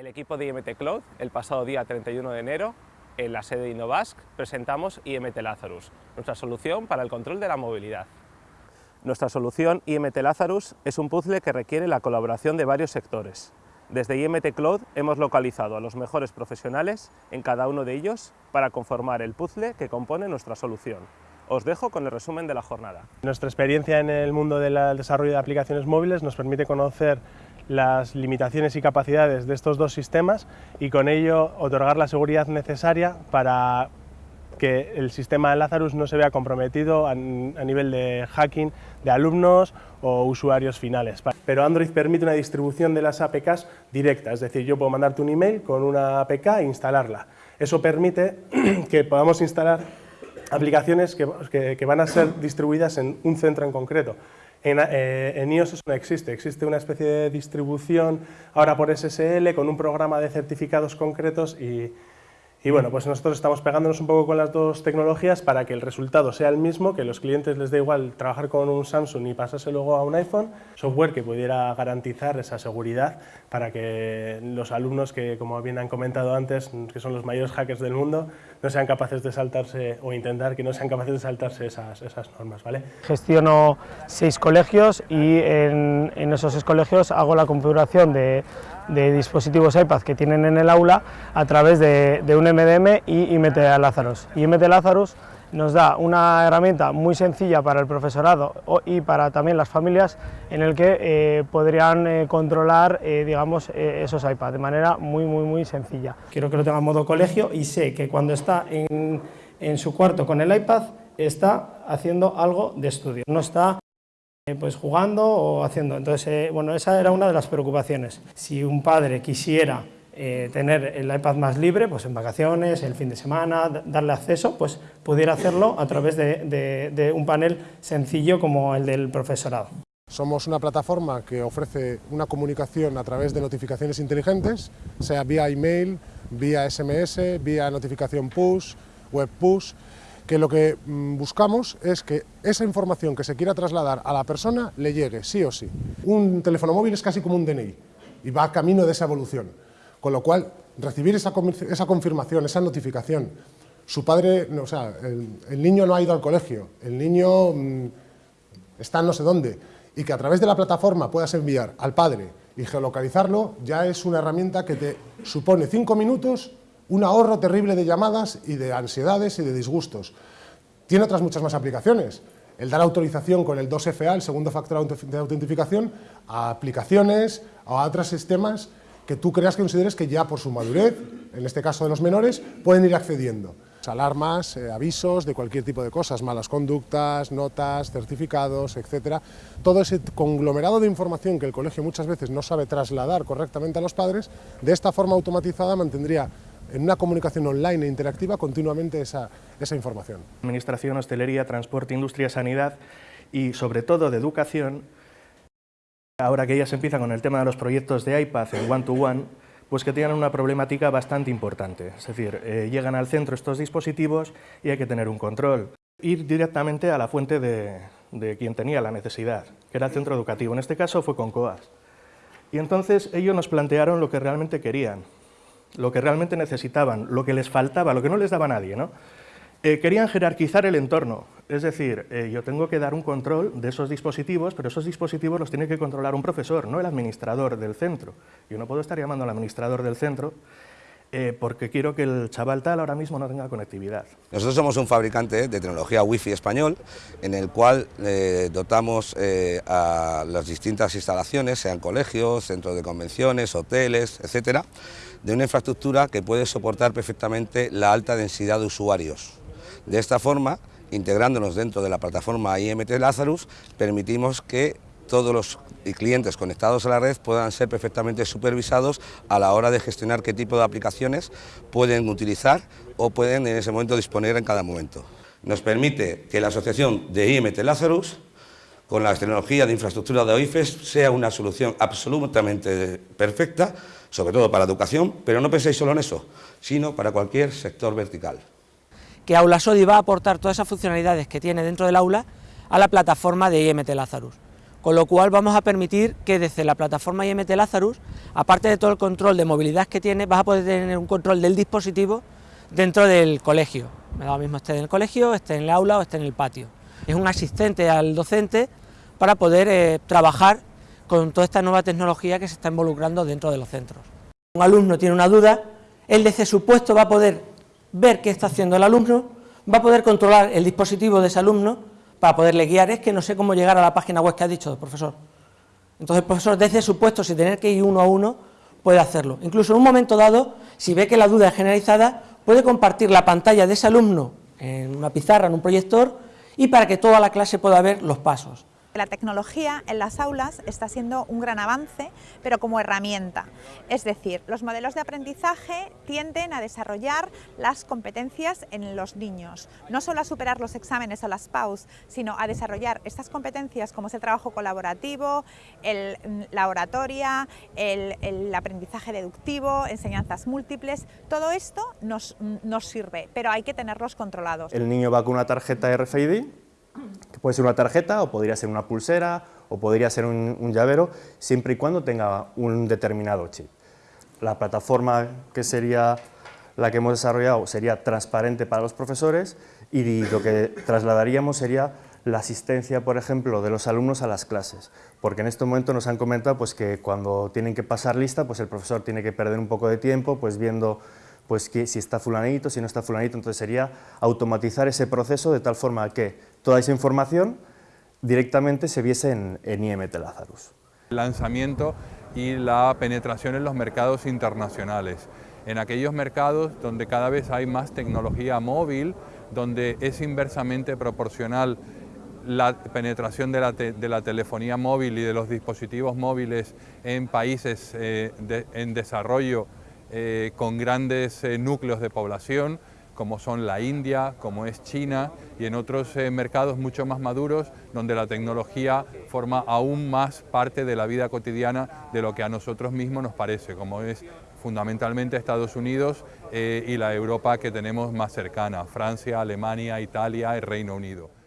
El equipo de IMT Cloud, el pasado día 31 de enero, en la sede de Innovask, presentamos IMT Lazarus, nuestra solución para el control de la movilidad. Nuestra solución IMT Lazarus es un puzzle que requiere la colaboración de varios sectores. Desde IMT Cloud hemos localizado a los mejores profesionales en cada uno de ellos para conformar el puzzle que compone nuestra solución. Os dejo con el resumen de la jornada. Nuestra experiencia en el mundo del desarrollo de aplicaciones móviles nos permite conocer las limitaciones y capacidades de estos dos sistemas y con ello otorgar la seguridad necesaria para que el sistema de Lazarus no se vea comprometido a, nivel de hacking de alumnos o usuarios finales. Pero Android permite una distribución de las APKs directa, es decir, yo puedo mandarte un email con una APK e instalarla. Eso permite que podamos instalar aplicaciones que, van a ser distribuidas en un centro en concreto. En, eh, en, iOS eso no existe, existe una especie de distribución ahora por SSL con un programa de certificados concretos y, y bueno, pues nosotros estamos pegándonos un poco con las dos tecnologías para que el resultado sea el mismo, que los clientes les dé igual trabajar con un Samsung y pasarse luego a un iPhone, software que pudiera garantizar esa seguridad para que los alumnos que, como bien han comentado antes, que son los mayores hackers del mundo, no sean capaces de saltarse o intentar que no sean capaces de saltarse esas, esas normas. ¿vale? Gestiono seis colegios y en, en esos seis colegios hago la configuración de de dispositivos iPad que tienen en el aula a través de, un MDM y IMT Lazarus. IMT Lazarus nos da una herramienta muy sencilla para el profesorado y para también las familias en el que eh, podrían eh, controlar eh, digamos, esos iPads de manera muy, muy, muy sencilla. Quiero que lo tenga en modo colegio y sé que cuando está en, en su cuarto con el iPad está haciendo algo de estudio, no está pues jugando o haciendo. Entonces, eh, bueno, esa era una de las preocupaciones. Si un padre quisiera eh, tener el iPad más libre, pues en vacaciones, el fin de semana, darle acceso, pues pudiera hacerlo a través de, un panel sencillo como el del profesorado. Somos una plataforma que ofrece una comunicación a través de notificaciones inteligentes, sea vía email, vía SMS, vía notificación push, web push, que lo que mm, buscamos es que esa información que se quiera trasladar a la persona le llegue, sí o sí. Un teléfono móvil es casi como un DNI y va camino de esa evolución, con lo cual recibir esa, confirmación, esa notificación, su padre, o sea, el, niño no ha ido al colegio, el niño mm, está no sé dónde, y que a través de la plataforma puedas enviar al padre y geolocalizarlo, ya es una herramienta que te supone cinco minutos un ahorro terrible de llamadas y de ansiedades y de disgustos. Tiene otras muchas más aplicaciones. El dar autorización con el 2FA, el segundo factor de autentificación, a aplicaciones, a otros sistemas que tú creas que consideres que ya por su madurez, en este caso de los menores, pueden ir accediendo. Alarmas, eh, avisos de cualquier tipo de cosas, malas conductas, notas, certificados, etcétera. Todo ese conglomerado de información que el colegio muchas veces no sabe trasladar correctamente a los padres, de esta forma automatizada mantendría en una comunicación online e interactiva continuamente esa, esa información. Administración, hostelería, transporte, industria, sanidad y sobre todo de educación, ahora que ya se empieza con el tema de los proyectos de iPad en one-to-one, pues que tienen una problemática bastante importante. Es decir, eh, llegan al centro estos dispositivos y hay que tener un control. Ir directamente a la fuente de, de quien tenía la necesidad, que era el centro educativo. En este caso fue con COAS. Y entonces ellos nos plantearon lo que realmente querían, lo que realmente necesitaban, lo que les faltaba, lo que no les daba nadie. ¿no? Eh, querían jerarquizar el entorno, es decir, eh, yo tengo que dar un control de esos dispositivos, pero esos dispositivos los tiene que controlar un profesor, no el administrador del centro. Yo no puedo estar llamando al administrador del centro eh, porque quiero que el chaval tal ahora mismo no tenga conectividad. Nosotros somos un fabricante de tecnología Wi-Fi español, en el cual dotamos a las distintas instalaciones, sean colegios, centros de convenciones, hoteles, etcétera, de una infraestructura que puede soportar perfectamente la alta densidad de usuarios. De esta forma, integrándonos dentro de la plataforma IMT Lazarus, permitimos que todos los clientes conectados a la red puedan ser perfectamente supervisados a la hora de gestionar qué tipo de aplicaciones pueden utilizar o pueden en ese momento disponer en cada momento. Nos permite que la asociación de IMT Lazarus con la tecnología de infraestructura de OIFES sea una solución absolutamente perfecta sobre todo para educación, pero no penséis solo en eso, sino para cualquier sector vertical. Que Aulasodi va a aportar todas esas funcionalidades que tiene dentro del aula a la plataforma de IMT Lazarus. Con lo cual vamos a permitir que desde la plataforma IMT Lazarus, aparte de todo el control de movilidad que tiene, vas a poder tener un control del dispositivo dentro del colegio. Me da lo mismo esté en el colegio, esté en el aula o esté en el patio. Es un asistente al docente para poder eh, trabajar con toda esta nueva tecnología que se está involucrando dentro de los centros. Un alumno tiene una duda, él desde su puesto va a poder ver qué está haciendo el alumno, va a poder controlar el dispositivo de ese alumno para poderle guiar, es que no sé cómo llegar a la página web que ha dicho el profesor. Entonces el profesor desde su puesto, sin tener que ir uno a uno, puede hacerlo. Incluso en un momento dado, si ve que la duda es generalizada, puede compartir la pantalla de ese alumno en una pizarra, en un proyector, y para que toda la clase pueda ver los pasos. La tecnología en las aulas está siendo un gran avance, pero como herramienta. Es decir, los modelos de aprendizaje tienden a desarrollar las competencias en los niños, no solo a superar los exámenes o las PAUS, sino a desarrollar estas competencias como es el trabajo colaborativo, la oratoria, el, el, aprendizaje deductivo, enseñanzas múltiples, todo esto nos, nos sirve, pero hay que tenerlos controlados. El niño va con una tarjeta RFID puede ser una tarjeta o podría ser una pulsera o podría ser un, llavero, siempre y cuando tenga un determinado chip. La plataforma que sería la que hemos desarrollado sería transparente para los profesores y lo que trasladaríamos sería la asistencia, por ejemplo, de los alumnos a las clases, porque en este momento nos han comentado pues, que cuando tienen que pasar lista, pues el profesor tiene que perder un poco de tiempo pues, viendo pues que si está fulanito, si no está fulanito, entonces sería automatizar ese proceso de tal forma que toda esa información directamente se viese en, en IMT Lazarus. El lanzamiento y la penetración en los mercados internacionales, en aquellos mercados donde cada vez hay más tecnología móvil, donde es inversamente proporcional la penetración de la, de la, telefonía móvil y de los dispositivos móviles en países eh, en desarrollo eh, con grandes eh, núcleos de población, como son la India, como es China, y en otros eh, mercados mucho más maduros, donde la tecnología forma aún más parte de la vida cotidiana de lo que a nosotros mismos nos parece, como es fundamentalmente Estados Unidos y la Europa que tenemos más cercana, Francia, Alemania, Italia y Reino Unido.